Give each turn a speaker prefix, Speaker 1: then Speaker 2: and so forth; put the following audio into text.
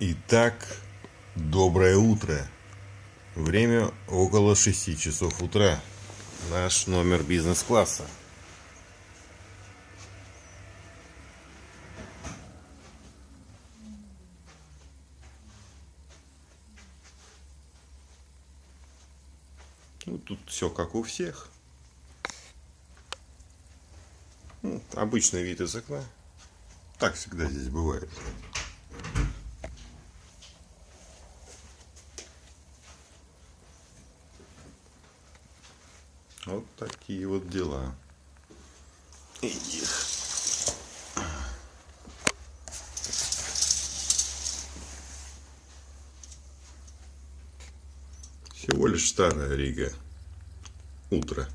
Speaker 1: Итак, доброе утро. Время около 6 часов утра. Наш номер бизнес-класса. Ну, тут все как у всех. Ну, обычный вид из окна. Так всегда здесь бывает. Вот такие вот дела. Их. Всего лишь старая Рига. Утро.